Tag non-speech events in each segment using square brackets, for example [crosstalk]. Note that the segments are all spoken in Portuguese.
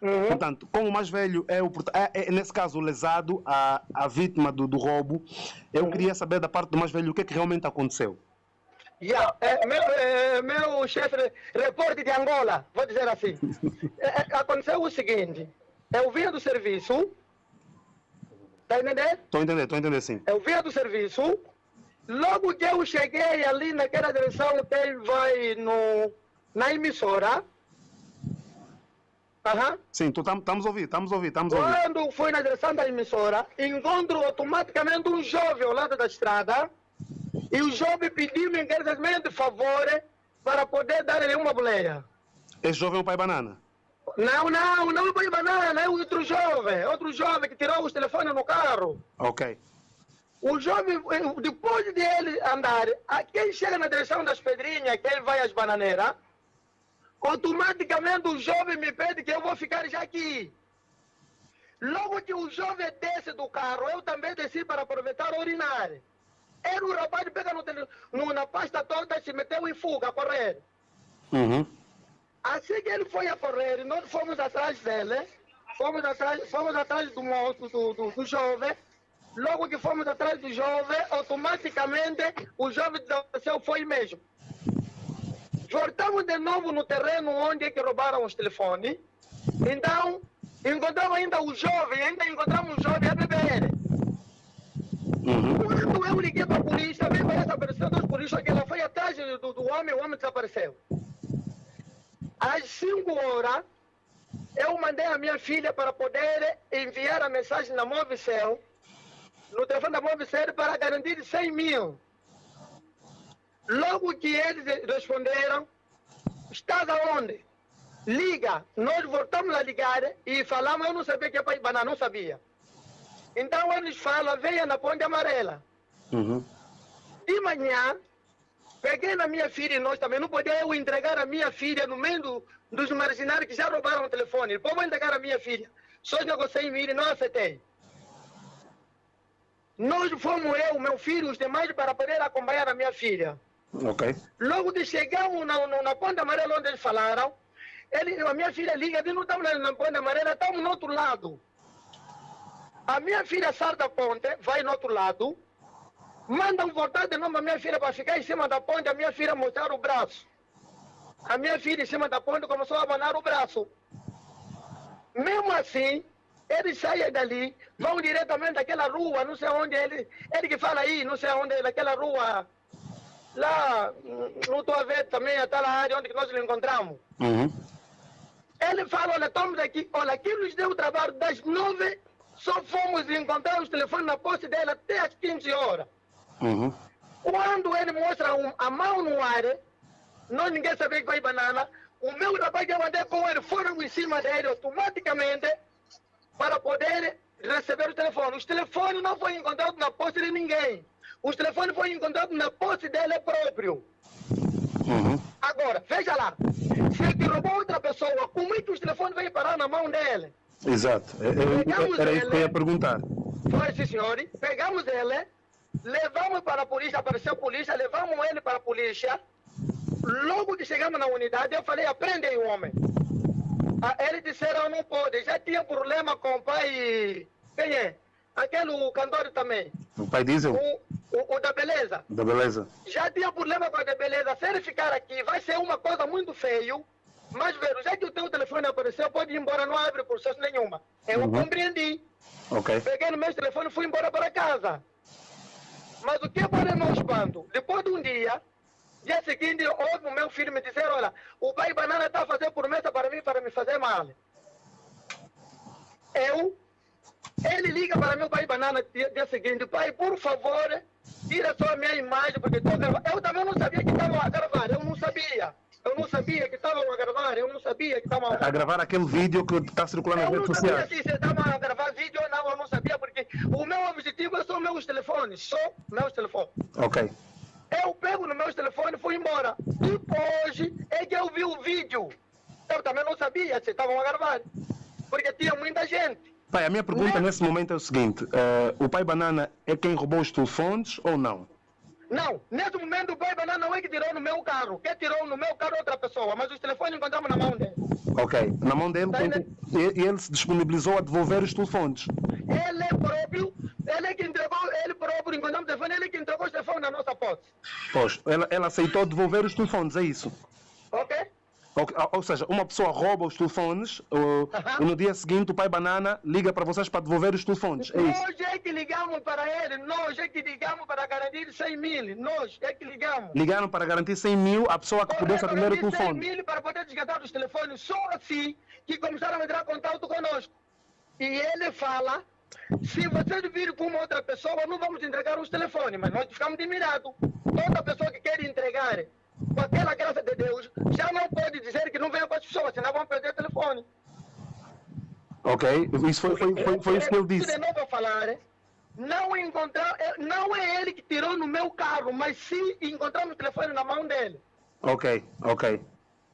Uhum. Portanto, como o mais velho é, o, é, é, nesse caso, o lesado, a, a vítima do, do roubo, eu uhum. queria saber da parte do mais velho o que, é que realmente aconteceu. Yeah, é, meu, é, meu chefe, repórter de Angola, vou dizer assim. [laughs] É, é, aconteceu o seguinte: eu vinha do serviço, tá entendendo? Estou entendendo, estou entendendo sim. Eu vinha do serviço, logo que eu cheguei ali naquela direção que ele vai no, na emissora, Uhum. Sim, estamos ouvindo, estamos ouvindo, estamos ouvindo. Quando fui na direção da emissora, encontro automaticamente um jovem ao lado da estrada e o jovem pediu-me encarecidamente favor para poder dar-lhe uma boleia. Esse jovem é o pai banana? Não, não, não é o pai banana, é outro jovem, outro jovem que tirou os telefones no carro. Ok. O jovem, depois de ele andar, quem chega na direção das pedrinhas, que ele vai às bananeiras, automaticamente o jovem me pede que eu vou ficar já aqui. Logo que o jovem desce do carro, eu também desci para aproveitar urinar. Era o rapaz pega no, no, na pasta toda, se meteu em fuga a correr. Uhum. Assim que ele foi a correr, nós fomos atrás dele, fomos atrás, fomos atrás do moço, do, do, do jovem. Logo que fomos atrás do jovem, automaticamente o jovem foi mesmo. Voltamos de novo no terreno onde é que roubaram os telefones. Então, encontramos ainda o jovem, ainda encontramos o jovem a beber. Uhum. Quando eu liguei para a polícia, veio essa apareceu dos polícias que ela foi atrás do, do homem, o homem desapareceu. Às 5 horas, eu mandei a minha filha para poder enviar a mensagem na Movicel, no telefone da Movicel, para garantir 100 mil. Logo que eles responderam, estás aonde? Liga. Nós voltamos a ligar e falamos, eu não sabia que é para Ibaná, não sabia. Então eles falam, venha na ponte amarela. Uhum. De manhã, peguei na minha filha e nós também, não podia eu entregar a minha filha no meio do, dos marginários que já roubaram o telefone. Como entregar a minha filha? Só negociei em e não aceitei. Nós fomos eu, meu filho, os demais para poder acompanhar a minha filha. Ok. Logo de chegar na, na, na ponta amarela onde eles falaram, ele, a minha filha liga, diz, não estamos na, na ponta amarela, estamos no outro lado. A minha filha sai da ponte, vai no outro lado, mandam voltar de novo a minha filha para ficar em cima da ponte, a minha filha mostrar o braço. A minha filha em cima da ponte começou a abanar o braço. Mesmo assim, eles saem dali, vão diretamente daquela rua, não sei onde ele, ele que fala aí, não sei onde, daquela rua lá, não estou a ver também aquela área onde nós nos encontramos. Uhum. Ele fala, olha, estamos aqui, olha, aqui nos deu o trabalho das nove, só fomos encontrar os telefones na posse dele até as 15 horas. Uhum. Quando ele mostra um, a mão no ar, nós ninguém sabia que vai banana, o meu rapaz que eu mandei com ele foram em cima dele automaticamente para poder receber o telefone. Os telefones não foram encontrados na posse de ninguém. Os telefones foram encontrados na posse dele próprio. Uhum. Agora, veja lá. Se ele roubou outra pessoa, como é que os telefones vêm parar na mão dele? Exato. É, é, era isso que eu ia perguntar. Foi, sim, senhor. Pegamos ele, levamos para a polícia, apareceu a polícia, levamos ele para a polícia. Logo que chegamos na unidade, eu falei, aprende o homem. Ah, eles disseram, não pode. Já tinha problema com o pai. Quem é? Aquele cantor também. O pai Diesel? O, o, o, da beleza. Da beleza. Já tinha problema com a da beleza. Se ele ficar aqui, vai ser uma coisa muito feio. Mas, velho, já que o teu telefone apareceu, pode ir embora, não abre processo nenhuma. Eu uhum. compreendi. Ok. Peguei no meu telefone e fui embora para casa. Mas o que é para meu espanto? Depois de um dia, dia seguinte, houve o meu filho me dizer, olha, o pai banana está a fazer promessa para mim, para me fazer mal. Eu ele liga para meu pai banana dia, dia seguinte, pai, por favor, tira só a minha imagem, porque estou gravando. Eu também não sabia que estavam a gravar, eu não sabia. Eu não sabia que estavam a gravar, eu não sabia que estavam a... a gravar aquele vídeo que está circulando nas redes sociais. Eu não sabia se estavam a gravar vídeo ou não, eu não sabia, porque o meu objetivo é só meus telefones, só meus telefones. Ok. Eu pego no meus telefones e fui embora. Depois é que eu vi o vídeo. Eu também não sabia se estavam a gravar, porque tinha muita gente. Pai, a minha pergunta nesse momento é o seguinte: uh, o pai Banana é quem roubou os telefones ou não? Não, nesse momento o pai Banana não é que tirou no meu carro. Quem tirou no meu carro é outra pessoa, mas os telefones encontramos na mão dele. Ok. Na mão dele, Tá, quem- né? e e ele se disponibilizou a devolver os telefones. Ele é próprio, ele é que entregou, ele próprio, encontramos o telefone, ele que entregou o telefone na nossa posse. Pois, ela, ela aceitou devolver os telefones, é isso? Ok? Ou, seja, uma pessoa rouba os telefones uh, e no dia seguinte o pai Banana liga para vocês para devolver os telefones, é isso? Nós é que ligamos para ele, nós é que ligamos para garantir 100 mil, nós é que ligamos. Ligaram para garantir 100 mil à pessoa que pudesse atender o garantir 100 telefone. mil para poder desgastar os telefones, só assim que começaram a entrar em contato conosco. E ele fala, se vocês virem com uma outra pessoa, não vamos entregar os telefones, mas nós ficamos admirados. Toda pessoa que quer entregar, aquela graça de Deus, já não pode dizer que não venha com as pessoas, senão vão perder o telefone. Ok? Isso foi, foi, foi, foi isso que ele disse. De novo a falar, não, encontrar, eh, não é ele que tirou no meu carro, mas sim encontramos o telefone na mão dele. Ok, ok,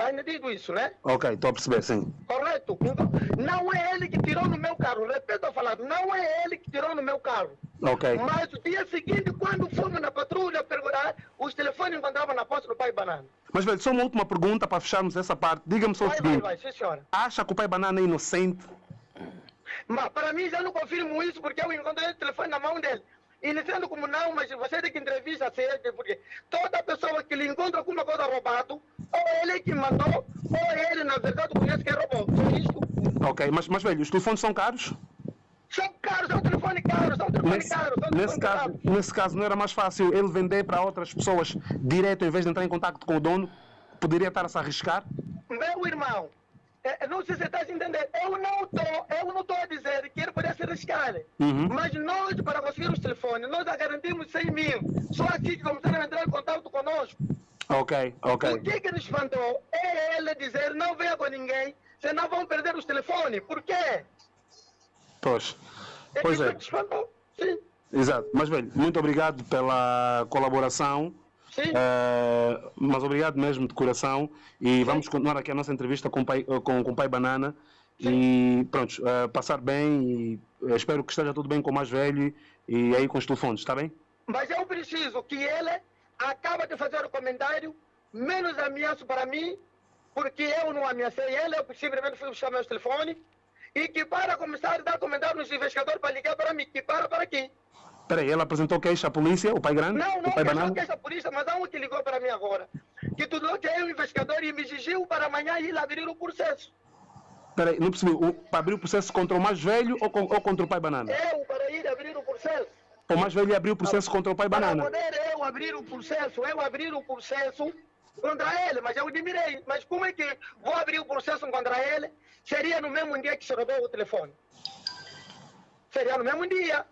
Está entendido isso, né? ok, estou a perceber, sim. Correto? Então, Não é ele que tirou no meu carro. Repito a falar, não é ele que tirou no meu carro. Ok, Mas o dia seguinte, quando fomos na patrulha perguntar, os telefones encontravam na posse do pai Banana. mas velho, só uma última pergunta para fecharmos essa parte. Diga-me só o Vai, vai, seguinte: vai, sim senhora. acha que o pai Banana é inocente? Mas para mim já não confirmo isso porque eu encontrei o telefone na mão dele. E sendo como não, mas você tem que entrevista certo, porque toda pessoa que lhe encontra alguma coisa roubado, ou ele que mandou, ou ele na verdade conhece que roubou. Só isto. Ok, mas, mas velho, os telefones são caros? São caros, são telefone caro, são telefone Nesse, caro, são nesse, telefone caso, caro. nesse caso, não era mais fácil ele vender para outras pessoas direto em vez de entrar em contato com o dono? Poderia estar a se arriscar? Meu irmão, eh, não sei se você está a entender. Eu não estou, eu não estou a dizer que ele poderia se arriscar. Uhum. Mas nós, para conseguir os telefones, nós já garantimos 100 mil. Só assim que começaram a entrar em contato conosco. Ok, ok. O que que nos espantou é ele dizer não venha com ninguém, senão vão perder os telefones. Por quê? Pois. É Pois é. que nos espantou. Sim, Exato. Mas, velho, muito obrigado pela colaboração. sim. Eh, mas obrigado mesmo de coração. E vamos continuar aqui a nossa entrevista com o pai, eh, com, com o pai Banana. E pronto, eh, passar bem. E espero que esteja tudo bem com o mais velho e aí com os telefones, está bem? Mas eu preciso que ele acaba de fazer o comentário, menos ameaço para mim, porque eu não ameacei ele, eu simplesmente fui buscar meus telefones, e que para começar a dar comentário nos investigadores para ligar para mim, que para para aqui. Peraí, ele apresentou queixa à polícia, o pai grande? Não, não o pai que Banana? que essa polícia, mas há um que ligou para mim agora. Que tudo que é o investigador e me exigiu para amanhã ir abrir o processo. Peraí, não percebi. O, para abrir o processo contra o mais velho ou, com- ou contra o pai Banana? Eu para ir abrir o processo. O mais velho abriu o processo contra o pai Para Banana. poder eu abrir o processo, eu abrir o processo contra ele, mas eu admirei. Mas como é que vou abrir o processo contra ele? Seria no mesmo dia que se roubou o telefone. Seria no mesmo dia.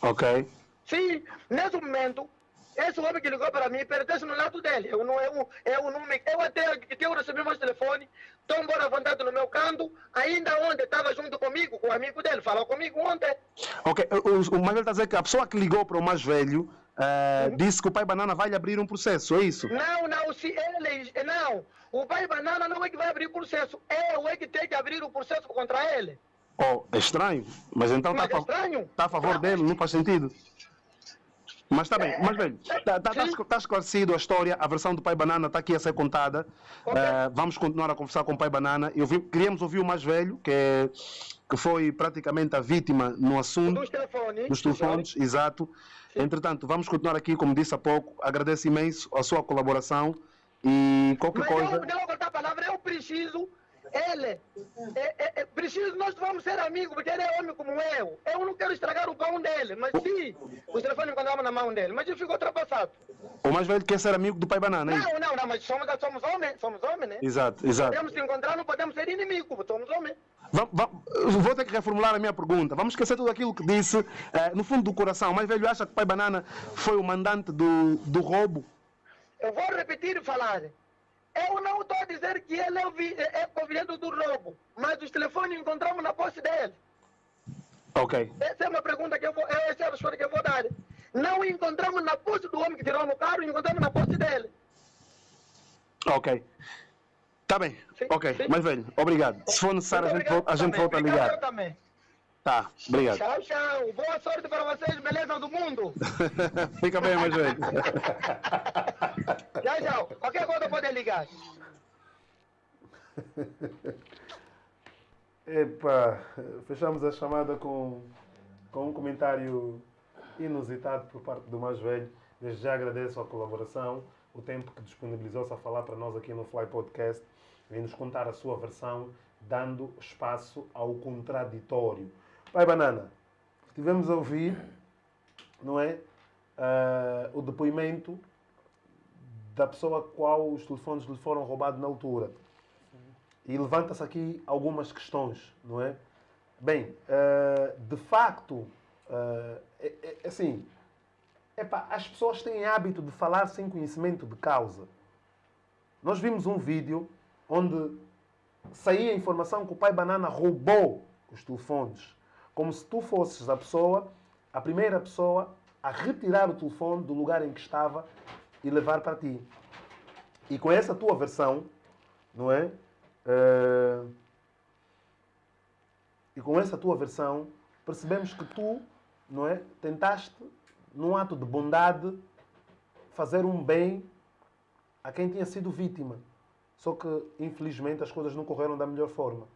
Ok. Sim, nesse momento, esse homem que ligou para mim pertence no lado dele. Eu não, eu, eu não me, eu até que eu recebi meus telefones, estou embora à vontade no meu canto, ainda onde estava junto comigo, com o amigo dele, falou comigo ontem. Ok, o, o velho está a dizer que a pessoa que ligou para o mais velho eh, disse que o pai Banana vai lhe abrir um processo, é isso? Não, não, se ele. Não, o pai Banana não é que vai abrir o processo. Eu é que tem que abrir o processo contra ele. Oh, é estranho, mas então está é estranho. a favor dele, não faz sentido. Mas está bem, mas velho, está tá, tá Sim. escl- tá esclarecido a história, a versão do pai Banana está aqui a ser contada. Ok. Eh, vamos continuar a conversar com o pai Banana. Eu vi- queríamos ouvir o mais velho, que, é- que foi praticamente a vítima no assunto. Dos telefones. Dos telefones, exato. Entretanto, vamos continuar aqui, como disse há pouco. Agradeço imenso a sua colaboração e qualquer Mas coisa. eu, não a palavra, eu preciso. Ele, é, é, é, preciso, nós vamos ser amigos, porque ele é homem como eu. Eu não quero estragar o pão dele, mas sim, os telefones encontramos na mão dele, mas eu fico ultrapassado. O mais velho quer ser amigo do pai Banana, hein? Não, não, não, mas somos, somos homens, somos homens, né? Exato, exato. Podemos se encontrar, não podemos ser inimigos, somos homens. Vou ter que reformular a minha pergunta. Vamos esquecer tudo aquilo que disse. eh, no fundo do coração, o mais velho acha que o pai Banana foi o mandante do, do roubo? Eu vou repetir e falar. Eu não estou a dizer que ele é, o vi- é, é convidado do roubo, mas os telefones encontramos na posse dele. Ok, Essa é uma pergunta que eu vou, essa é a resposta que eu vou dar. Não encontramos na posse do homem que tirou no carro, encontramos na posse dele. ok. Tá bem, Sim, ok. sim. Mais velho, obrigado. Se for necessário, a gente, volta, a gente volta a Obrigado ligar. eu também. Tá, obrigado. Tchau, tchau. Boa sorte para vocês, beleza do mundo. [laughs] Fica bem, mais velho. [laughs] Ligar. [laughs] Epa, fechamos a chamada com, com um comentário inusitado por parte do mais velho. Desde já agradeço a colaboração, o tempo que disponibilizou-se a falar para nós aqui no Fly Podcast, vem nos contar a sua versão, dando espaço ao contraditório. Pai Banana, tivemos a ouvir, não é? Uh, o depoimento da pessoa a qual os telefones lhe foram roubados na altura. E levanta-se aqui algumas questões, não é? Bem, uh, de facto, uh, é, é, assim, as pessoas têm hábito de falar sem conhecimento de causa. Nós vimos um vídeo onde saía a informação que o pai Banana roubou os telefones. Como se tu fosses a pessoa, a primeira pessoa a retirar o telefone do lugar em que estava e levar para ti. E com essa tua versão, não é? Uh, e com essa tua versão, percebemos que tu, não é? Tentaste, num ato de bondade, fazer um bem a quem tinha sido vítima. Só que, infelizmente, as coisas não correram da melhor forma.